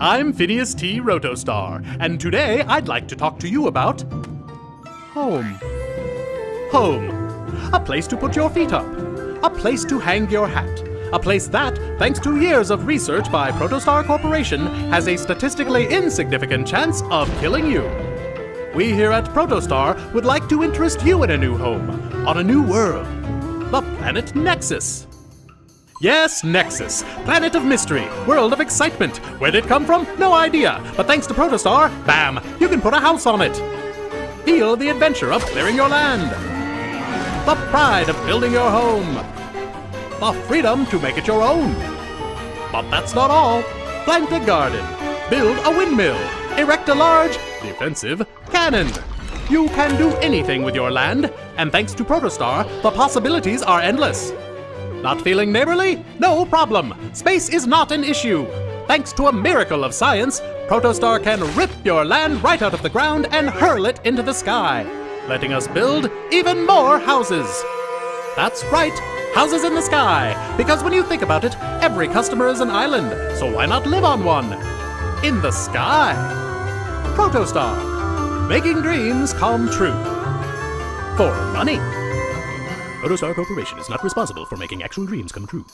I'm Phineas T. Rotostar, and today I'd like to talk to you about home. Home. A place to put your feet up. A place to hang your hat. A place that, thanks to years of research by Protostar Corporation, has a statistically insignificant chance of killing you. We here at Protostar would like to interest you in a new home, on a new world. The planet Nexus. Yes, Nexus. Planet of mystery, world of excitement. Where'd it come from? No idea. But thanks to Protostar, bam, you can put a house on it. Feel the adventure of clearing your land. The pride of building your home. The freedom to make it your own. But that's not all. Plant a garden. Build a windmill. Erect a large, defensive cannon. You can do anything with your land, and thanks to Protostar, the possibilities are endless. Not feeling neighborly? No problem. Space is not an issue. Thanks to a miracle of science, Protostar can rip your land right out of the ground and hurl it into the sky, letting us build even more houses. That's right, houses in the sky, because when you think about it, every customer is an island, so why not live on one? In the sky. Protostar, making dreams come true. For money. Protostar Corporation is not responsible for making actual dreams come true.